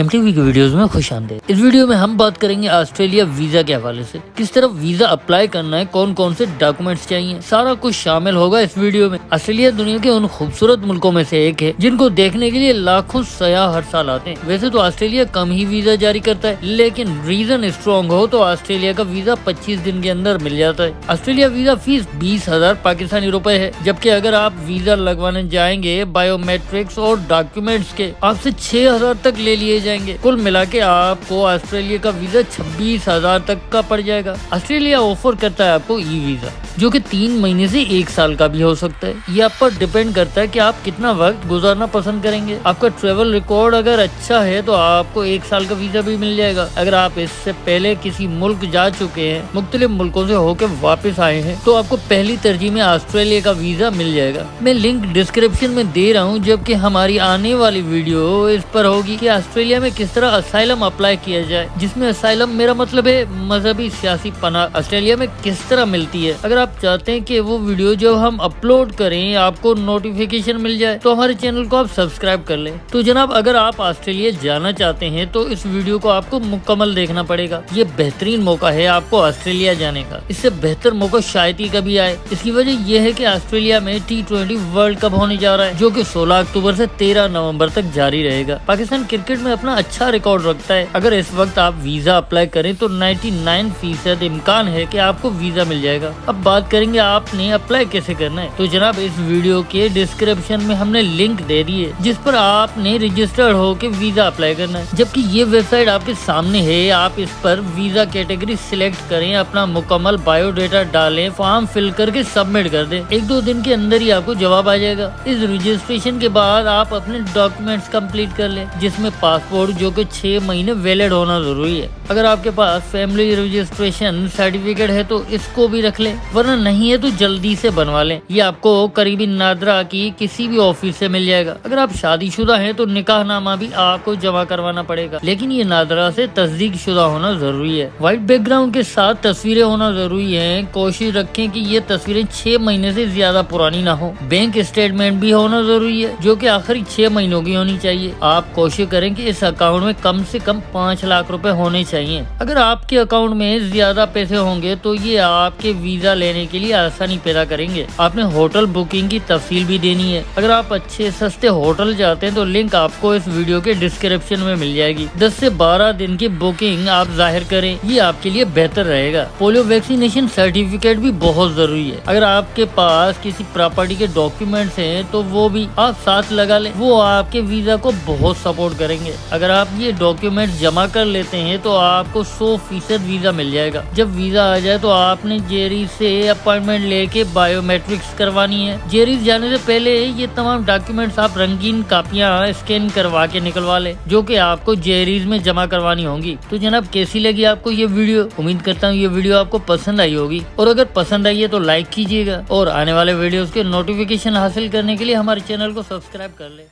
M T की videos में खुश आते इस वीडियो में हम बात करेंगे ऑस्ट्रेलिया वीज़ा के हवाले से। किस तरह वीज़ा अप्लाई करना है कौन कौन से डॉक्यूमेंट्स चाहिए, सारा कुछ शामिल होगा इस वीडियो में। ऑस्ट्रेलिया दुनिया के उन खूबसूरत मुल्कों में से एक है, जिनको देखने के लिए लाखों सयाह हर साल आते हैं। वैसे तो ऑस्ट्रेलिया कम ही वीज़ा जारी करता है, लेकिन रीजन स्ट्रॉन्ग हो तो ऑस्ट्रेलिया का वीज़ा पच्चीस दिन के अंदर मिल जाता है। ऑस्ट्रेलिया वीज़ा फ़ीस बीस हज़ार पाकिस्तानी रूपए है, जबकि अगर आप वीज़ा लगवाने जाएँगे बायोमेट्रिक्स और डॉक्यूमेंट्स के, आपसे छह हज़ार तक ले लिए जाएँगे। कुल मिला के आपको ऑस्ट्रेलिया का वीज़ा छब्बीस हज़ार तक का पड़ जाएगा। ऑस्ट्रेलिया ऑफ़र करता है आपको ई वीज़ा जो कि तीन महीने से एक साल का भी हो सकता है। ये आप पर डिपेंड करता है कि आप कितना वक्त गुजारना पसंद करेंगे। आपका ट्रेवल रिकॉर्ड अगर अच्छा है तो आपको एक साल का वीज़ा भी मिल जाएगा। अगर आप इससे पहले किसी मुल्क जा चुके हैं, मुख्तलिफ़ मुल्कों से होकर वापस आए हैं तो आपको पहली तरजीह में ऑस्ट्रेलिया का वीज़ा मिल जाएगा। मैं लिंक डिस्क्रिप्शन में दे रहा हूँ, जबकि हमारी आने वाली वीडियो इस पर होगी की ऑस्ट्रेलिया में किस तरह असाइलम अप्लाई किया जाए। जिसमें असाइलम मेरा मतलब है मजहबी सियासी पना ऑस्ट्रेलिया में किस तरह मिलती है? अगर आप चाहते हैं कि वो वीडियो जब हम अपलोड करें, आपको नोटिफिकेशन मिल जाए तो हमारे चैनल को आप सब्सक्राइब कर लें। तो जनाब, अगर आप ऑस्ट्रेलिया जाना चाहते हैं तो इस वीडियो को आपको मुकम्मल देखना पड़ेगा। ये बेहतरीन मौका है आपको ऑस्ट्रेलिया जाने का। इससे बेहतर मौका शायद ही कभी आए। इसकी वजह यह है की ऑस्ट्रेलिया में टी वर्ल्ड कप होने जा रहा है, जो की सोलह अक्टूबर ऐसी तेरह नवंबर तक जारी रहेगा। पाकिस्तान क्रिकेट में अपना अच्छा रिकॉर्ड रखता है। अगर इस वक्त आप वीज़ा अप्लाई करें तो 99 फ़ीसद इम्कान है कि आपको वीज़ा मिल जाएगा। अब बात करेंगे, आपने अप्लाई कैसे करना है? तो जनाब, इस वीडियो के डिस्क्रिप्शन में हमने लिंक दे दी है, जिस पर आपने रजिस्टर्ड हो के वीज़ा अप्लाई करना है। जबकि ये वेबसाइट आपके सामने है, आप इस पर वीज़ा कैटेगरी सिलेक्ट करें, अपना मुकम्मल बायोडेटा डालें फॉर्म फिल करके सबमिट कर दें। एक दो दिन के अंदर ही आपको जवाब आ जाएगा। इस रजिस्ट्रेशन के बाद आप अपने डॉक्यूमेंट्स कंप्लीट कर लें, जिसमें पासपोर्ट जो कि छह महीने वैलिड होना ज़रूरी है। अगर आपके पास फैमिली रजिस्ट्रेशन सर्टिफिकेट है तो इसको भी रख लें, वरना नहीं है तो जल्दी से बनवा लें। ये आपको करीबी नादरा की किसी भी ऑफ़िस से मिल जाएगा। अगर आप शादीशुदा हैं तो निकाह नामा भी आपको जमा करवाना पड़ेगा। लेकिन ये नादरा से तस्दीक शुदा होना ज़रूरी है। व्हाइट बैकग्राउंड के साथ तस्वीरें होना ज़रूरी है। कोशिश रखें कि ये तस्वीरें छह महीने से ज़्यादा पुरानी ना हो। बैंक स्टेटमेंट भी होना ज़रूरी है, जो कि आखिरी छह महीनों की होनी चाहिए। आप कोशिश करें कि इस अकाउंट में कम से कम पाँच लाख रुपए होने चाहिए। अगर आपके अकाउंट में ज़्यादा पैसे होंगे तो ये आपके वीज़ा लेने के लिए आसानी पैदा करेंगे। आपने होटल बुकिंग की तफसील भी देनी है। अगर आप अच्छे, सस्ते होटल जाते हैं तो लिंक आपको इस वीडियो के डिस्क्रिप्शन में मिल जाएगी। दस से बारह दिन की बुकिंग आप ज़ाहिर करें। ये आपके लिए बेहतर रहेगा। पोलियो वैक्सीनेशन सर्टिफिकेट भी बहुत ज़रूरी है। अगर आपके पास किसी प्रॉपर्टी के डॉक्यूमेंट्स हैं तो वो भी आप साथ लगा लें। वो आपके वीज़ा को बहुत सपोर्ट करेंगे। अगर आप ये डॉक्यूमेंट जमा कर लेते हैं तो आपको सौ फ़ीसद वीज़ा मिल जाएगा। जब वीज़ा आ जाए तो आपने जेरी से अपॉइंटमेंट लेके बायोमेट्रिक्स करवानी है। जेरी जाने से पहले ये तमाम डॉक्यूमेंट्स आप रंगीन कापियाँ स्कैन करवा के निकलवा ले, जो कि आपको जेरीज में जमा करवानी होगी। तो जनाब, कैसी लगी आपको ये वीडियो? उम्मीद करता हूँ ये वीडियो आपको पसंद आई होगी। और अगर पसंद आई है तो लाइक कीजिएगा और आने वाले वीडियोस के नोटिफिकेशन हासिल करने के लिए हमारे चैनल को सब्सक्राइब कर ले।